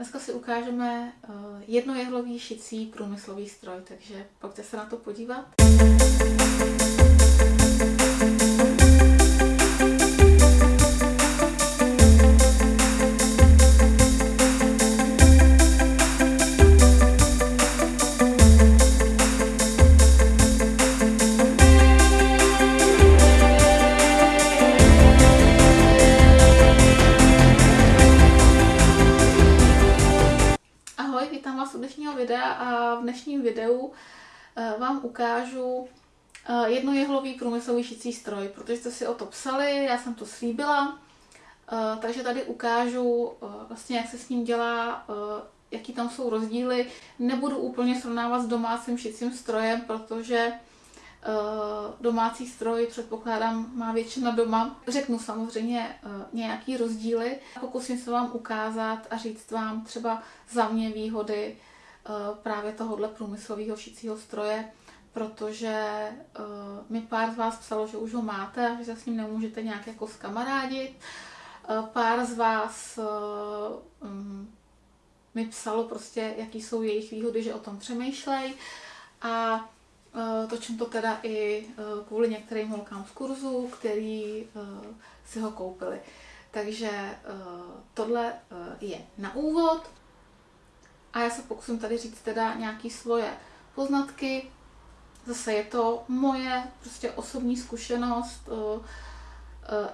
Dneska si ukážeme uh, jednojehlový šicí průmyslový stroj, takže pojďte se na to podívat. Průmyslový šicí stroj, protože jste si o to psali, já jsem to slíbila, eh, takže tady ukážu vlastně, jak se s ním dělá, jaký tam jsou rozdíly. Nebudu úplně srovnávat s domácím šicím strojem, protože domácí stroj, předpokládám, má většina doma. Řeknu samozřejmě nějaký rozdíly. Pokusím se vám ukázat a říct vám třeba za mě výhody Eh, právě tohohle průmyslového šicího stroje, protože uh, mi pár z vás psalo, že už ho máte a že se s ním nemůžete nějak jako skamarádit. Uh, pár z vás uh, um, mi psalo prostě, jaký jsou jejich výhody, že o tom přemýšlej. A uh, točím to teda i uh, kvůli některým holkám z kurzu, který uh, si ho koupili. Takže uh, tohle uh, je na úvod. A já se pokusím tady říct teda nějaký svoje poznatky. Zase je to moje prostě osobní zkušenost uh, uh,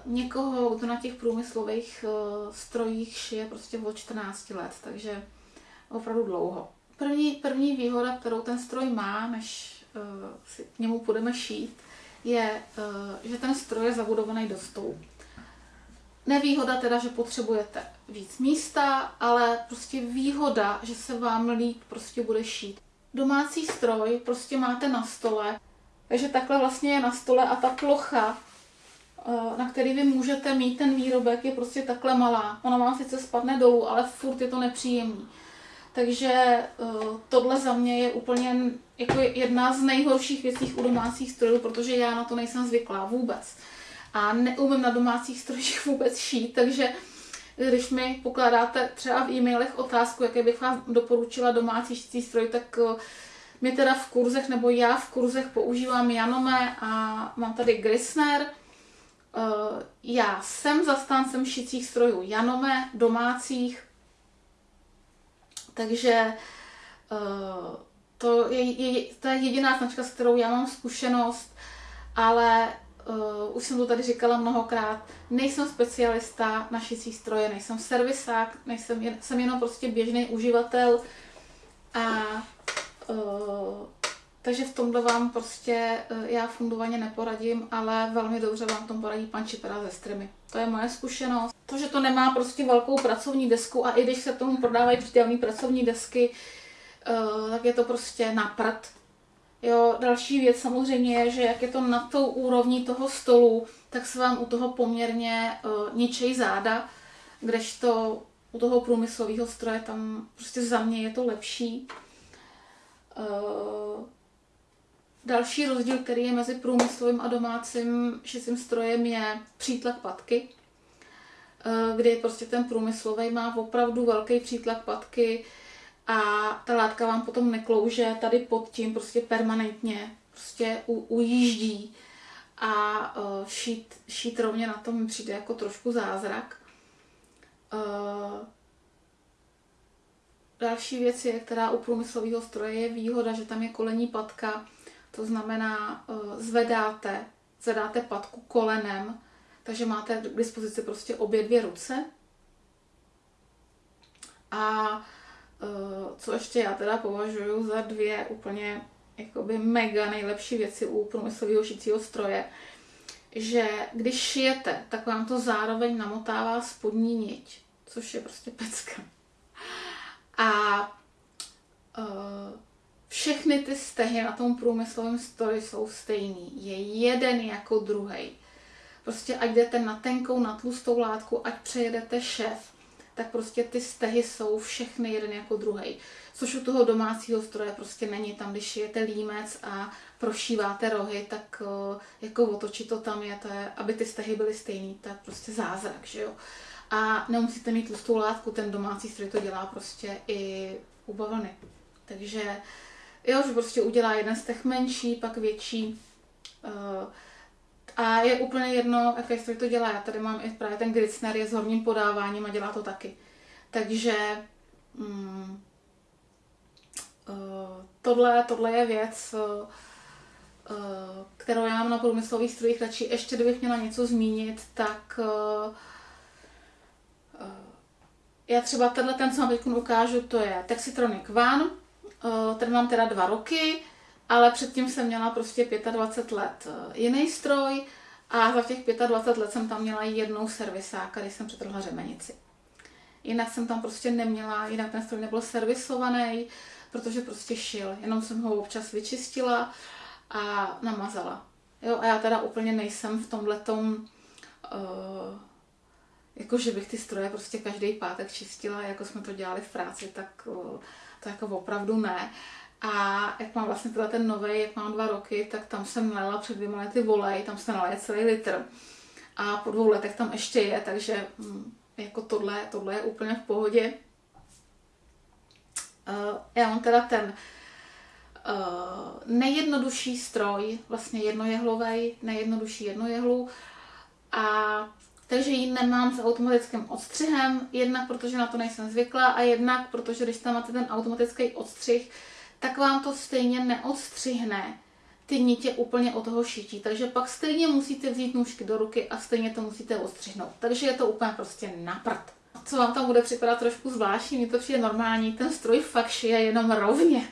někoho, kdo na těch průmyslových uh, strojích šije prostě od 14 let, takže opravdu dlouho. První, první výhoda, kterou ten stroj má, než si k němu budeme šít, je, že ten stroj je zabudovaný do stolu. Nevýhoda teda, že potřebujete víc místa, ale prostě výhoda, že se vám líp prostě bude šít. Domácí stroj prostě máte na stole, takže takhle vlastně je na stole a ta plocha, eh, na který vy můžete mít ten výrobek, je prostě takhle malá. Ona vám sice spadne dolů, ale furt je to nepříjemný. Takže eh, tohle za mě je úplně jako jedna z nejhorších věcí u domácích strojů, protože já na to nejsem zvyklá vůbec a neumím na domácích strojích vůbec šít, takže když mi pokládáte třeba v e-mailech otázku, jaké bych vám doporučila domácí šící stroj, tak eh, my teda v kurzech, nebo já v kurzech používám Janome a mám tady Grisner. Eh, já jsem zastáncem šicích strojů Janome, domácích, takže eh, to je, je, to je jediná značka, s kterou já mám zkušenost, ale uh, už jsem to tady říkala mnohokrát, nejsem specialista na šicí stroje, nejsem servisák, nejsem, jen, jsem jenom prostě běžný uživatel a uh, takže v tomhle vám prostě uh, já fundovaně neporadím, ale velmi dobře vám tom poradí pan Čipera ze Streamy. To je moje zkušenost. To, že to nemá prostě velkou pracovní desku a i když se tomu prodávají přítelné pracovní desky, uh, tak je to prostě na prd Jo, další věc samozřejmě je, že jak je to nad tou úrovní toho stolu, tak se vám u toho poměrně uh, ničej záda, kdežto u toho průmyslového stroje tam prostě za mě je to lepší. Uh, další rozdíl, který je mezi průmyslovým a domácím šicím strojem, je přítlak patky, uh, kdy prostě ten průmyslový má opravdu velký přítlak patky, a ta látka vám potom neklouže tady pod tím prostě permanentně, prostě u, ujíždí a uh, šít, šít rovně na tom přijde jako trošku zázrak. Uh, další věc je, která u průmyslového stroje je výhoda, že tam je kolení patka, to znamená, uh, zvedáte, zvedáte patku kolenem, takže máte k dispozici prostě obě dvě ruce. A co ještě já teda považuji za dvě úplně jakoby mega nejlepší věci u průmyslového šicího stroje, že když šijete, tak vám to zároveň namotává spodní niť, což je prostě pecka. A uh, všechny ty stehy na tom průmyslovém stroji jsou stejný. Je jeden jako druhý. Prostě ať jdete na tenkou, na tlustou látku, ať přejedete šef, tak prostě ty stehy jsou všechny jeden jako druhý. Což u toho domácího stroje prostě není. Tam, když šijete límec a prošíváte rohy, tak jako otočit to tam je, to je, aby ty stehy byly stejný, to je prostě zázrak, že jo. a nemusíte mít tlustou látku, ten domácí stroj to dělá prostě i u bavlny. Takže jo, že prostě udělá jeden z těch menší, pak větší. Uh, a je úplně jedno, jaký stroj to dělá. Já tady mám i právě ten Gritzner, je s horním podáváním a dělá to taky. Takže mm, uh, tohle, tohle je věc, uh, kterou já mám na průmyslových strojích radši. Ještě kdybych měla něco zmínit, tak já třeba tenhle ten, co vám teď ukážu, to je Texitronic One. Ten mám teda dva roky, ale předtím jsem měla prostě 25 let jiný stroj a za těch 25 let jsem tam měla jednou servisáka, když jsem přetrhla řemenici. Jinak jsem tam prostě neměla, jinak ten stroj nebyl servisovaný, protože prostě šil. Jenom jsem ho občas vyčistila a namazala. Jo, a já teda úplně nejsem v tomhletom, uh, jako že bych ty stroje prostě každý pátek čistila, jako jsme to dělali v práci, tak uh, to jako opravdu ne. A jak mám vlastně teda ten nový, jak mám dva roky, tak tam jsem nalila před dvěma lety volej, tam se nalije celý litr. A po dvou letech tam ještě je, takže hm, jako tohle, tohle je úplně v pohodě. Uh, já mám teda ten uh, nejjednodušší stroj, vlastně jednojehlový, nejjednodušší jednojehlu. A takže ji nemám s automatickým odstřihem, jednak protože na to nejsem zvyklá a jednak protože když tam máte ten automatický odstřih, tak vám to stejně neodstřihne ty nitě úplně od toho šití. Takže pak stejně musíte vzít nůžky do ruky a stejně to musíte odstřihnout. Takže je to úplně prostě naprd. Co vám tam bude připadat trošku zvláštní, mi to přijde normální, ten stroj fakt šije jenom rovně.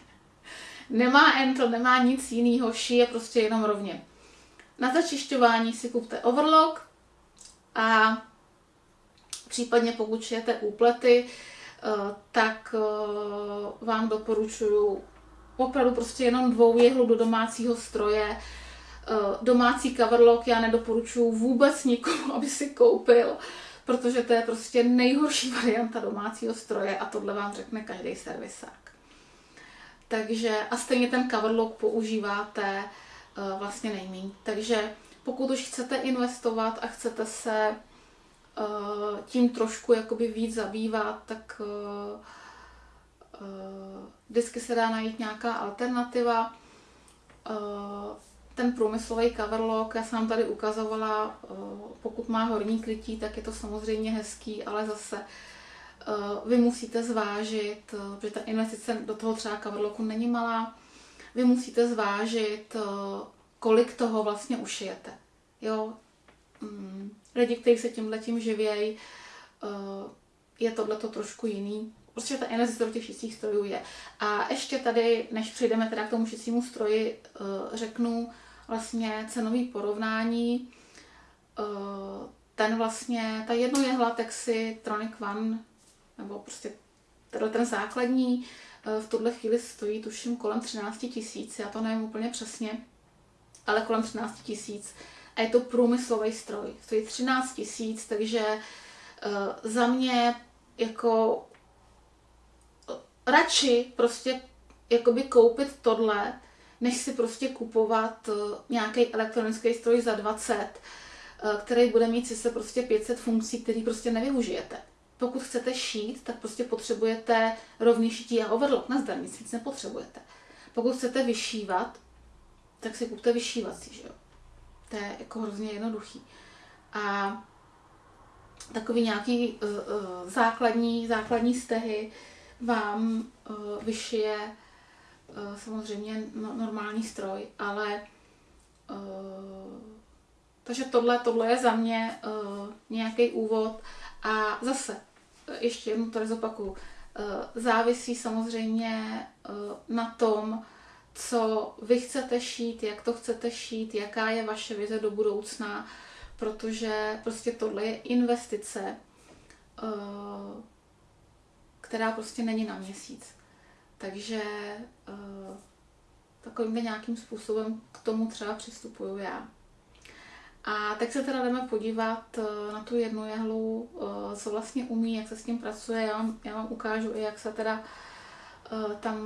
Nemá entl, nemá nic jiného, šije prostě jenom rovně. Na začišťování si kupte overlock a případně pokud šijete úplety, eh, tak eh, vám doporučuji opravdu prostě jenom dvou jehlu do domácího stroje. Eh, domácí coverlock já nedoporučuji vůbec nikomu, aby si koupil, protože to je prostě nejhorší varianta domácího stroje a tohle vám řekne každý servisák. Takže a stejně ten coverlock používáte uh, vlastně nejméně. Takže pokud už chcete investovat a chcete se uh, tím trošku jakoby víc zabývat, tak vždycky se dá najít nějaká alternativa. Uh, ten průmyslový coverlock, já jsem vám tady ukazovala, uh, pokud má horní krytí, tak je to samozřejmě hezký, ale zase uh, vy musíte zvážit, protože ta investice do toho třeba coverlocku není malá, vy musíte zvážit, kolik toho vlastně ušijete. Jo? Mm, lidi, kteří se tímhle tím živějí, je tohleto trošku jiný prostě ta investice do těch šicích strojů je. A ještě tady, než přejdeme teda k tomu šicímu stroji, eh, řeknu vlastně cenový porovnání. Eh, ten vlastně, ta jedno jehla Texi Tronic One, nebo prostě tenhle ten základní, eh, v tuhle chvíli stojí tuším kolem 13 tisíc, já to nevím úplně přesně, ale kolem 13 tisíc. A je to průmyslový stroj, stojí 13 tisíc, takže za mě jako radši prostě jakoby koupit tohle, než si prostě kupovat eh, nějaký elektronický stroj za 20, eh, který bude mít sice prostě 500 funkcí, který prostě nevyužijete. Pokud chcete šít, tak prostě potřebujete rovný šití a overlock. Na zdar nic, nepotřebujete. Pokud chcete vyšívat, tak si kupte vyšívací, že jo. To je jako hrozně jednoduchý. A takový nějaký uh, uh, základní, základní stehy, vám uh, vyšije uh, samozřejmě no, normální stroj, ale uh, takže tohle, tohle je za mě uh, nějaký úvod a zase ještě jednou to zopakuju. Uh, závisí samozřejmě uh, na tom, co vy chcete šít, jak to chcete šít, jaká je vaše vize do budoucna, protože prostě tohle je investice, uh, která prostě není na měsíc. Takže takovým nějakým způsobem k tomu třeba přistupuju já. A tak se teda jdeme podívat uh, na tu jednu jehlu, uh, co vlastně umí, jak se s tím pracuje. Já vám, já vám ukážu i, jak se teda tam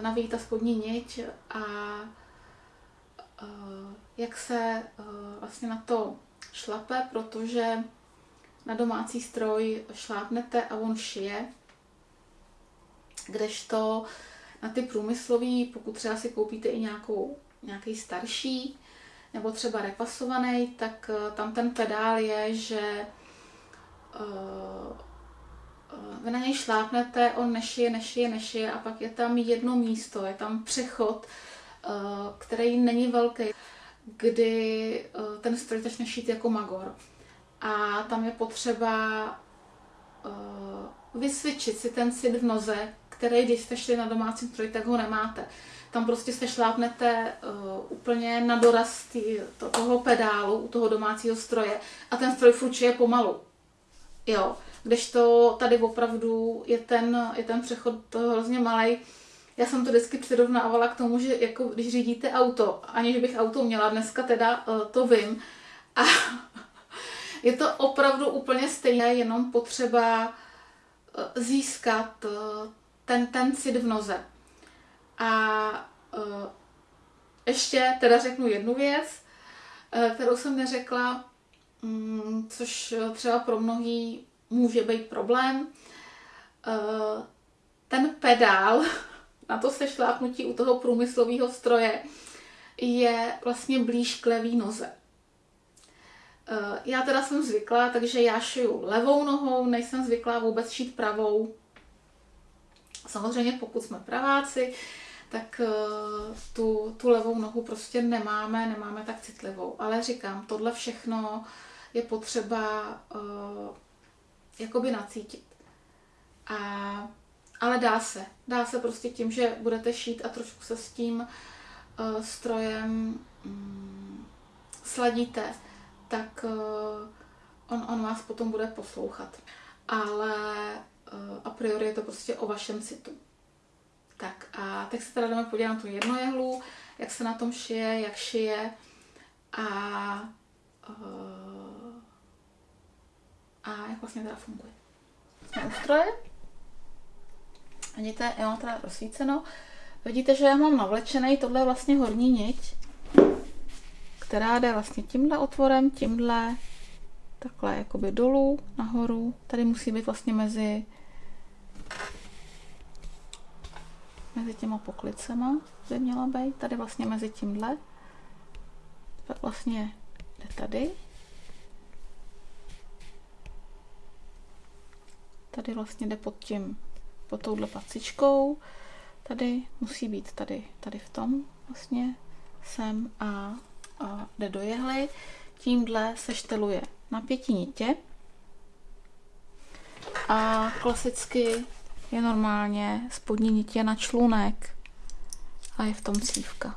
navíjí ta spodní niť a jak se vlastně na to šlape, protože na domácí stroj šlápnete a on šije, kdežto na ty průmyslový, pokud třeba si koupíte i nějakou, nějaký starší, nebo třeba repasovaný, tak uh, tam ten pedál je, že uh, vy na něj šlápnete, on nešije, nešije, nešije a pak je tam jedno místo, je tam přechod, který není velký, kdy ten stroj začne šít jako magor. A tam je potřeba uh, vysvědčit si ten cit v noze, který, když jste šli na domácí stroj, tak ho nemáte. Tam prostě se šlápnete uh, úplně na doraz tý, to, toho pedálu u toho domácího stroje a ten stroj fručuje pomalu. Jo, kdežto tady opravdu je ten, je ten přechod hrozně malý. Já jsem to vždycky přirovnávala k tomu, že jako když řídíte auto, aniž bych auto měla, dneska teda uh, to vím, a je to opravdu úplně stejné, jenom potřeba uh, získat uh, ten, ten cit v noze. A uh, ještě teda řeknu jednu věc, kterou jsem neřekla, um, což třeba pro mnohý může být problém. Ten pedál na to sešlápnutí u toho průmyslového stroje je vlastně blíž k levý noze. Já teda jsem zvyklá, takže já šiju levou nohou, nejsem zvyklá vůbec šít pravou. Samozřejmě pokud jsme praváci, tak uh, tu, tu levou nohu prostě nemáme, nemáme tak citlivou. Ale říkám, tohle všechno je potřeba uh, jakoby nacítit. A, ale dá se. Dá se prostě tím, že budete šít a trošku se s tím uh, strojem um, sladíte, tak uh, on, on vás potom bude poslouchat. Ale uh, a priori je to prostě o vašem citu. Tak a teď se teda jdeme podívat na tu jednojehlu, jak se na tom šije, jak šije a, uh, a jak vlastně teda funguje. Jsme u stroje. Vidíte, já mám teda rozsvíceno. Vidíte, že já mám navlečený, tohle je vlastně horní niť, která jde vlastně tímhle otvorem, tímhle, takhle jakoby dolů, nahoru. Tady musí být vlastně mezi mezi těma poklicema by měla být, tady vlastně mezi tímhle. Pak vlastně jde tady. Tady vlastně jde pod tím, pod touhle pacičkou. Tady musí být tady, tady v tom vlastně sem a, jde do jehly. Tímhle se šteluje na pěti nitě. A klasicky je normálně spodní nitě na člunek a je v tom cívka.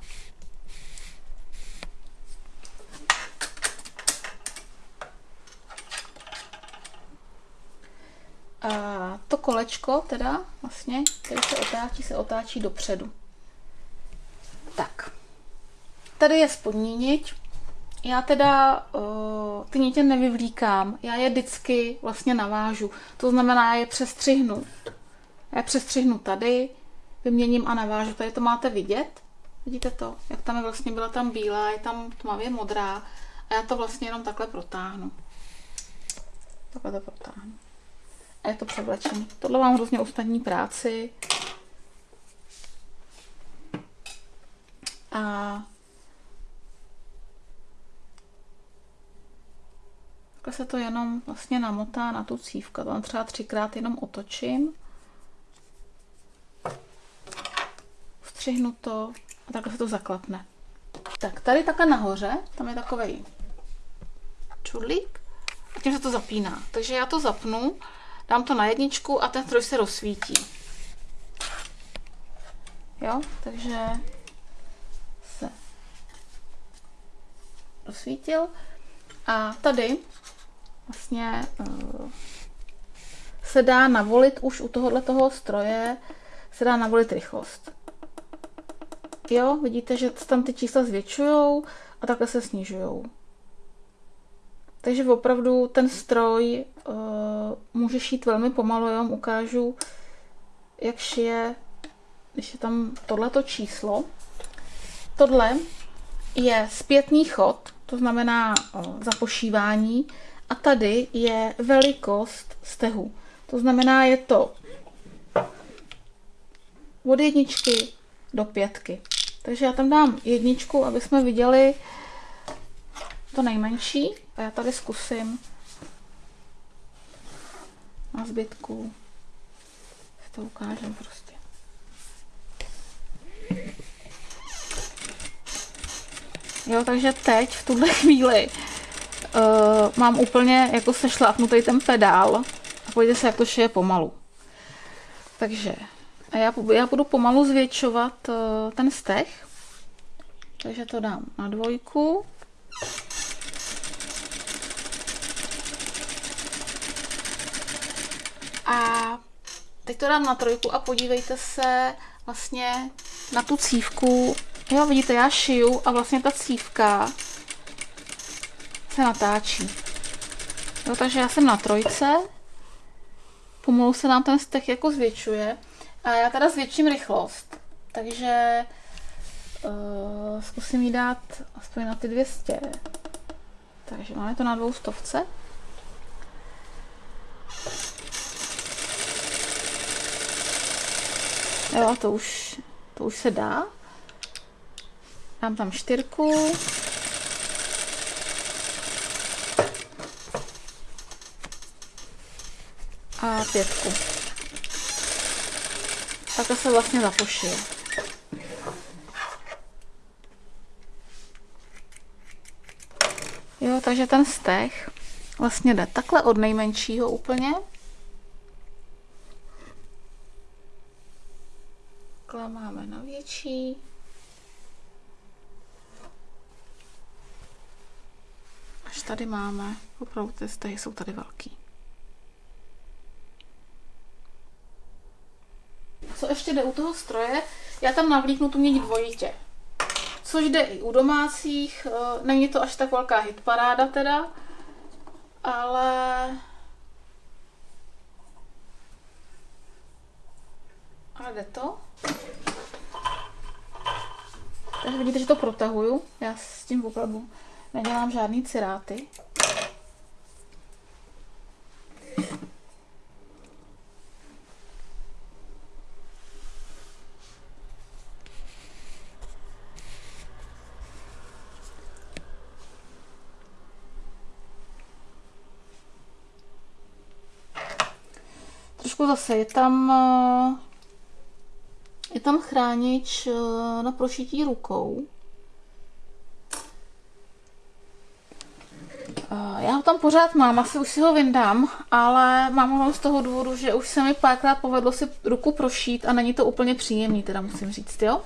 A to kolečko teda vlastně, který se otáčí, se otáčí dopředu. Tak. Tady je spodní niť. Já teda uh, ty nitě nevyvlíkám, já je vždycky vlastně navážu. To znamená, já je přestřihnu já přestřihnu tady, vyměním a navážu. Tady to máte vidět. Vidíte to? Jak tam je vlastně, byla tam bílá, je tam tmavě modrá. A já to vlastně jenom takhle protáhnu. Takhle to protáhnu. A je to převlečený. Tohle mám hrozně ostatní práci. A takhle se to jenom vlastně namotá na tu cívku. Tam třeba třikrát jenom otočím. střihnu to a takhle se to zaklapne. Tak tady takhle nahoře, tam je takový čudlík a tím se to zapíná. Takže já to zapnu, dám to na jedničku a ten stroj se rozsvítí. Jo, takže se rozsvítil a tady vlastně uh, se dá navolit už u tohohle toho stroje se dá navolit rychlost. Jo, vidíte, že tam ty čísla zvětšují a takhle se snižují. Takže opravdu ten stroj uh, může šít velmi pomalu, já vám ukážu, jak šije, když je tam tohleto číslo. Tohle je zpětný chod, to znamená uh, zapošívání, a tady je velikost stehu. To znamená, je to od jedničky do pětky. Takže já tam dám jedničku, aby jsme viděli to nejmenší. A já tady zkusím na zbytku. To ukážem prostě. Jo, takže teď v tuhle chvíli uh, mám úplně jako sešlápnutý ten pedál a pojďte se, jak to šije pomalu. Takže a já, já budu pomalu zvětšovat uh, ten stech. Takže to dám na dvojku. A teď to dám na trojku a podívejte se vlastně na tu cívku. Jo, vidíte, já šiju a vlastně ta cívka se natáčí. Jo, takže já jsem na trojce. Pomalu se nám ten stech jako zvětšuje. A já teda zvětším rychlost. Takže uh, zkusím jí dát aspoň na ty 200. Takže máme to na dvou stovce. Jo, to už, to už se dá. Dám tam čtyřku. A pětku. Takhle se vlastně zapošije. Jo, takže ten stech vlastně jde takhle od nejmenšího úplně takhle máme na větší. Až tady máme, opravdu ty stehy jsou tady velký. Ještě jde u toho stroje? Já tam navlíknu tu měď dvojitě. Což jde i u domácích, eh, není to až tak velká hitparáda teda, ale ale jde to. Takže vidíte, že to protahuju. Já s tím opravdu nedělám žádný ciráty. Trošku zase je tam eh, je tam chránič eh, na prošití rukou. Eh, já ho tam pořád mám, asi už si ho vyndám, ale mám ho z toho důvodu, že už se mi párkrát povedlo si ruku prošít a není to úplně příjemný, teda musím říct, jo.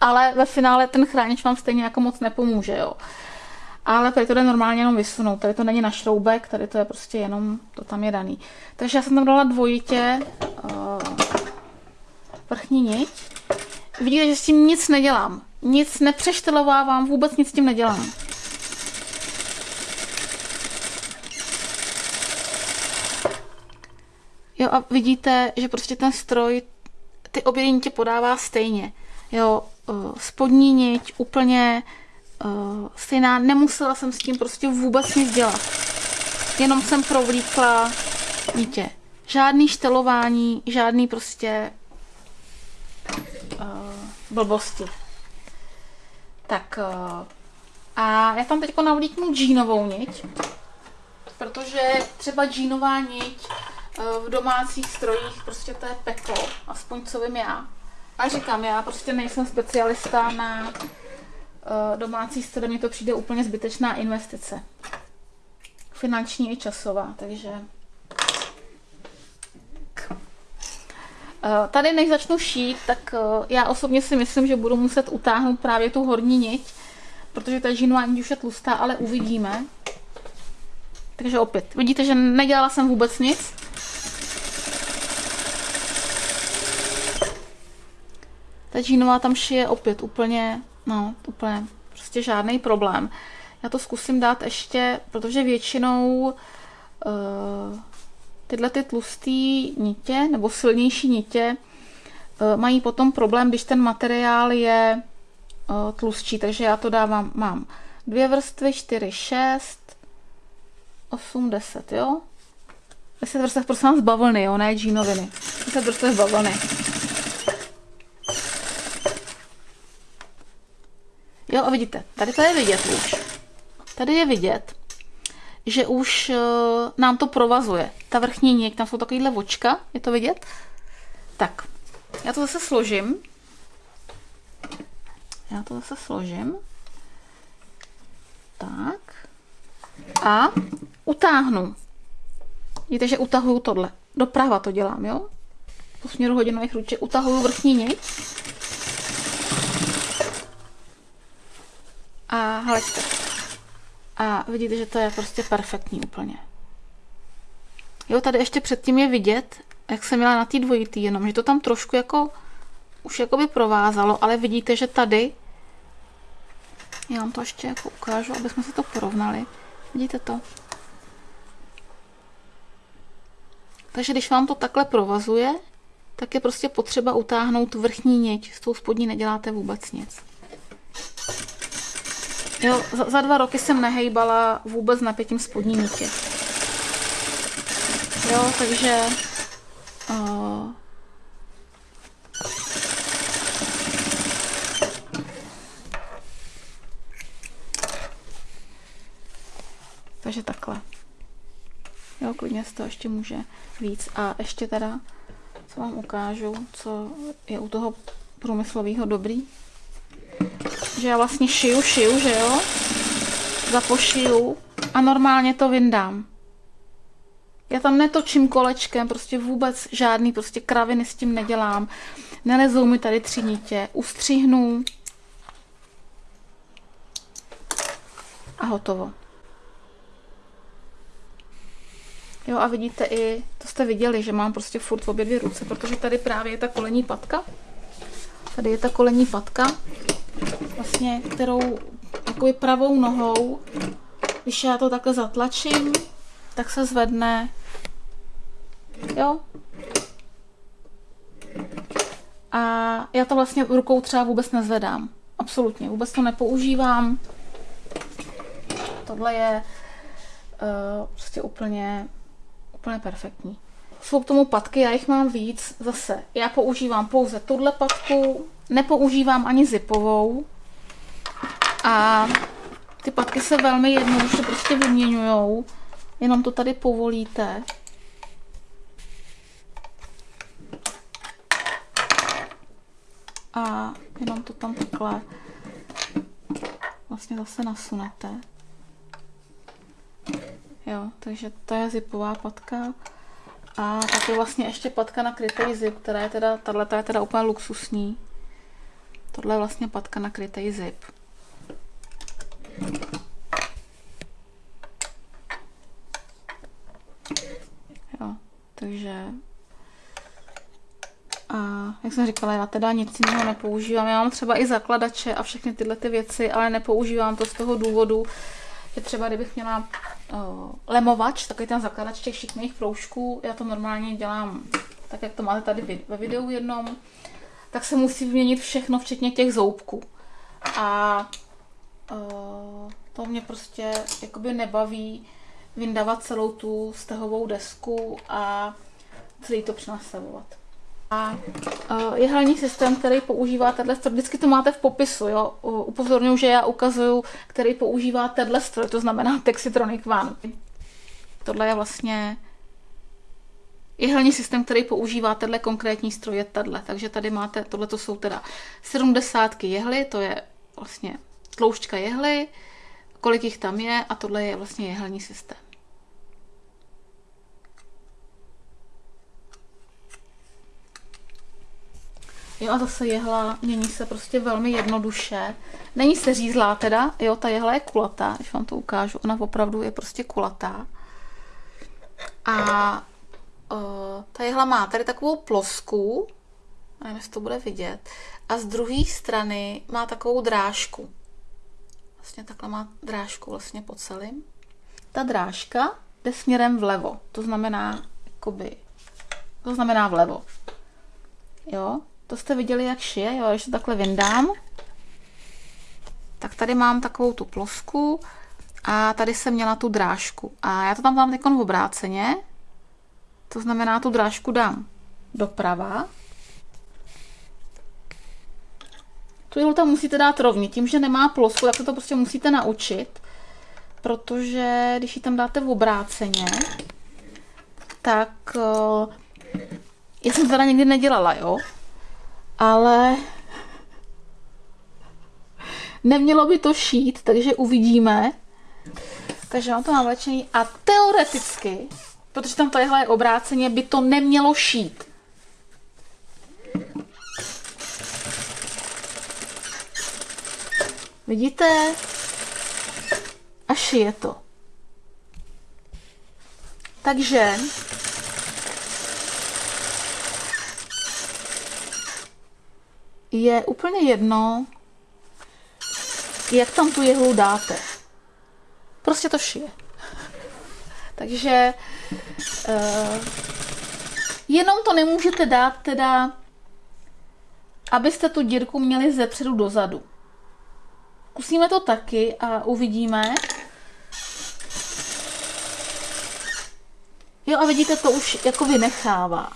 Ale ve finále ten chránič vám stejně jako moc nepomůže, jo. Ale tady to jde normálně jenom vysunout, tady to není na šroubek, tady to je prostě jenom, to tam je daný. Takže já jsem tam dala dvojitě, uh, vrchní niť. Vidíte, že s tím nic nedělám. Nic nepřeštelovávám, vůbec nic s tím nedělám. Jo a vidíte, že prostě ten stroj ty obě podává stejně. Jo, eh, spodní niť úplně uh, stejná, nemusela jsem s tím prostě vůbec nic dělat. Jenom jsem provlíkla nitě. Žádný štelování, žádný prostě uh, blbosti. Tak uh, a já tam teď navlíknu džínovou niť, protože třeba džínová niť v domácích strojích prostě to je peklo, aspoň co vím já. A říkám, já prostě nejsem specialista na domácí stroj, mně to přijde úplně zbytečná investice. Finanční i časová, takže Eh, tady než začnu šít, tak eh, já osobně si myslím, že budu muset utáhnout právě tu horní niť, protože ta žínová niť už je tlustá, ale uvidíme. Takže opět, vidíte, že nedělala jsem vůbec nic. Ta džínová tam šije opět úplně, no, úplně prostě žádný problém. Já to zkusím dát ještě, protože většinou uh, tyhle ty tlusté nitě nebo silnější nitě eh, mají potom problém, když ten materiál je eh, tlustší, takže já to dávám, mám dvě vrstvy, čtyři, šest, 8, 10, jo? 10 vrstev prosím vás bavlny, jo, ne džínoviny. 10 vrstev bavlny. Jo, a vidíte, tady to je vidět už. Tady je vidět, že už uh, nám to provazuje. Ta vrchní něk, tam jsou takovýhle očka, je to vidět? Tak, já to zase složím. Já to zase složím. Tak. A utáhnu. Vidíte, že utahuju tohle. Doprava to dělám, jo? Po směru hodinových ruček utahuju vrchní niť. A hleďte. A vidíte, že to je prostě perfektní úplně. Jo, tady ještě předtím je vidět, jak jsem měla na té dvojitý, jenom, že to tam trošku jako už jakoby provázalo, ale vidíte, že tady já vám to ještě jako ukážu, aby jsme se to porovnali. Vidíte to? Takže když vám to takhle provazuje, tak je prostě potřeba utáhnout vrchní niť. S tou spodní neděláte vůbec nic. Jo, za, za dva roky jsem nehejbala vůbec napětím spodní nitě. Jo, takže uh, Takže takhle. Jo, klidně z toho ještě může víc. A ještě teda, co vám ukážu, co je u toho průmyslového dobrý. Že já vlastně šiju, šiju, že jo? Zapošiju a normálně to vyndám. Já tam netočím kolečkem, prostě vůbec žádný prostě kraviny s tím nedělám. Nelezou mi tady tři nitě. Ustřihnu a hotovo. Jo a vidíte i, to jste viděli, že mám prostě furt v obě dvě ruce, protože tady právě je ta kolení patka. Tady je ta kolení patka, vlastně, kterou takovou pravou nohou, když já to takhle zatlačím, tak se zvedne, jo. A já to vlastně rukou třeba vůbec nezvedám. Absolutně, vůbec to nepoužívám. Tohle je uh, prostě úplně úplně perfektní. Jsou k tomu patky, já jich mám víc. Zase, já používám pouze tuhle patku, nepoužívám ani zipovou. A ty patky se velmi jednoduše prostě vyměňují. Jenom to tady povolíte. A jenom to tam takhle vlastně zase nasunete. Jo, takže to je zipová patka. A tak je vlastně ještě patka na krytej zip, která je teda, tahle je teda úplně luxusní. Tohle je vlastně patka na krytej zip. Jo, takže a jak jsem říkala, já teda nic jiného nepoužívám. Já mám třeba i zakladače a všechny tyhle ty věci, ale nepoužívám to z toho důvodu, že třeba kdybych měla uh, lemovač, takový ten zakladač těch šikmých proužků, já to normálně dělám tak, jak to máte tady ve videu jednom, tak se musí vyměnit všechno, včetně těch zoubků. A uh, to mě prostě jakoby nebaví vyndavat celou tu stehovou desku a celý to přenastavovat. A je hlavní systém, který používá tenhle stroj. Vždycky to máte v popisu, jo. Upozorňuji, že já ukazuju, který používá tenhle stroj, to znamená Texitronic One. Tohle je vlastně hlavní systém, který používá tenhle konkrétní stroj, je tenhle. Takže tady máte, tohle to jsou teda 70 jehly, to je vlastně tloušťka jehly, kolik jich tam je a tohle je vlastně jehelní systém. Jo a zase jehla mění se prostě velmi jednoduše. Není se řízlá teda, jo, ta jehla je kulatá, když vám to ukážu, ona opravdu je prostě kulatá. A uh, ta jehla má tady takovou plosku, nevím, jestli to bude vidět, a z druhé strany má takovou drážku. Vlastně takhle má drážku vlastně po celém. Ta drážka jde směrem vlevo, to znamená, jakoby, to znamená vlevo. Jo, to jste viděli, jak šije, jo, to takhle vyndám, tak tady mám takovou tu plosku a tady jsem měla tu drážku. A já to tam dám teď v obráceně. To znamená, tu drážku dám doprava. Tu jihlu tam musíte dát rovně. Tím, že nemá plosku, tak se to prostě musíte naučit. Protože když ji tam dáte v obráceně, tak uh, já jsem teda nikdy nedělala, jo. Ale nemělo by to šít, takže uvidíme. Takže mám to navlečený a teoreticky, protože tam tohle je obráceně, by to nemělo šít. Vidíte? A šije to. Takže je úplně jedno, jak tam tu jehlu dáte. Prostě to šije. Takže uh, jenom to nemůžete dát teda, abyste tu dírku měli ze předu dozadu. Zkusíme to taky a uvidíme. Jo a vidíte, to už jako vynechává.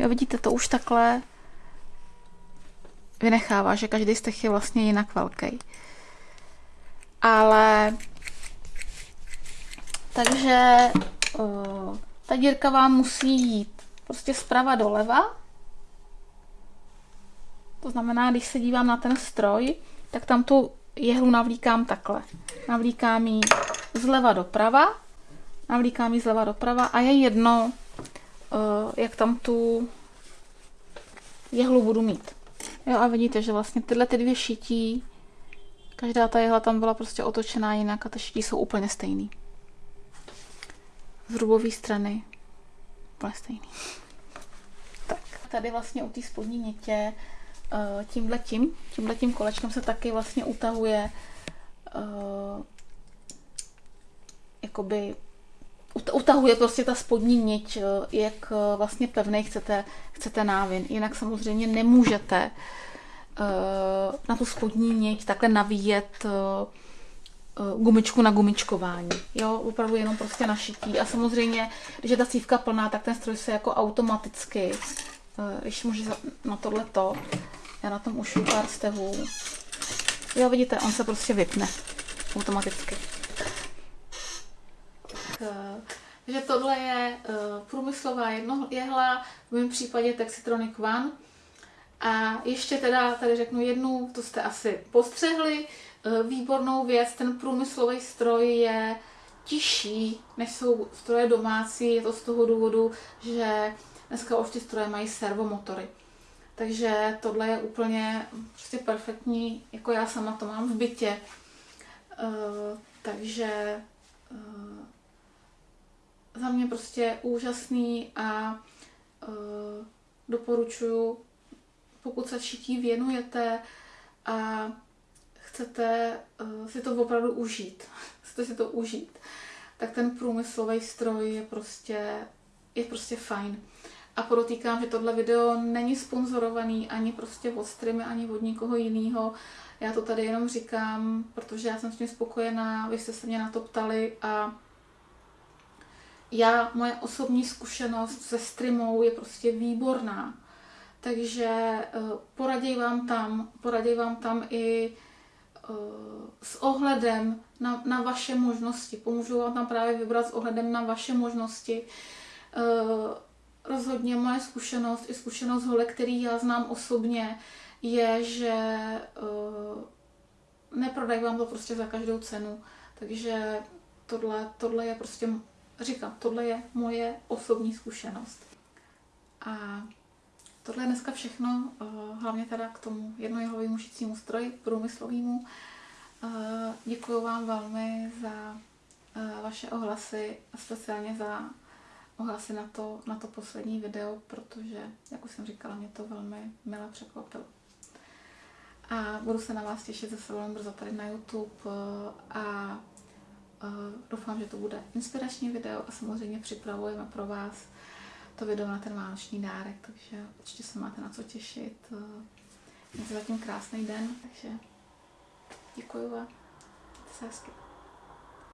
Jo, vidíte, to už takhle vynechává, že každý z těch je vlastně jinak velký. Ale takže uh, ta dírka vám musí jít prostě zprava doleva. To znamená, když se dívám na ten stroj, tak tam tu jehlu navlíkám takhle. Navlíkám ji zleva doprava, navlíkám ji zleva doprava a je jedno, jak tam tu jehlu budu mít. Jo a vidíte, že vlastně tyhle ty dvě šití, každá ta jehla tam byla prostě otočená jinak a ty šití jsou úplně stejný. Z rubové strany úplně stejný. tak. Tady vlastně u té spodní nitě uh, tímhle tím, tímhle tím kolečkem se taky vlastně utahuje uh, jakoby utahuje prostě ta spodní niť, eh, jak eh, vlastně pevný chcete, chcete návin. Jinak samozřejmě nemůžete eh, na tu spodní niť takhle navíjet gumičku na gumičkování. Jo, opravdu jenom prostě našití. A samozřejmě, když je ta cívka plná, tak ten stroj se jako automaticky, když může na tohle to, já na tom už pár stehů. Jo, vidíte, on se prostě vypne automaticky. Takže tohle je uh, průmyslová jehla, v mém případě Texitronic One. A ještě teda tady řeknu jednu, to jste asi postřehli, uh, výbornou věc, ten průmyslový stroj je tižší, než jsou stroje domácí, je to z toho důvodu, že dneska už ty stroje mají servomotory. Takže tohle je úplně prostě perfektní, jako já sama to mám v bytě. Uh, takže uh, za mě prostě úžasný a uh, doporučuji, pokud se šití věnujete a chcete uh, si to opravdu užít, chcete si to užít, tak ten průmyslový stroj je prostě, je prostě fajn. A podotýkám, že tohle video není sponzorovaný ani prostě od streamy, ani od nikoho jiného. Já to tady jenom říkám, protože já jsem s tím spokojená, vy jste se mě na to ptali a já, moje osobní zkušenost se streamou je prostě výborná. Takže uh, poraděj vám tam, poraděj vám tam i uh, s ohledem na, na vaše možnosti. Pomůžu vám tam právě vybrat s ohledem na vaše možnosti. Uh, rozhodně moje zkušenost i zkušenost hole, který já znám osobně, je, že neprodají vám to prostě za každou cenu. Takže tohle, tohle je prostě říkám, tohle je moje osobní zkušenost. A tohle je dneska všechno, eh, hlavně teda k tomu jednojehlovému šicímu stroji, průmyslovému. Eh, děkuji vám velmi za eh, vaše ohlasy speciálně za ohlasy na to, na to poslední video, protože, jak už jsem říkala, mě to velmi milé překvapilo. A budu se na vás těšit zase velmi brzo tady na YouTube a doufám, že to bude inspirační video a samozřejmě připravujeme pro vás to video na ten vánoční dárek, takže určitě se máte na co těšit. Mějte zatím krásný den, takže děkuji a se hezky.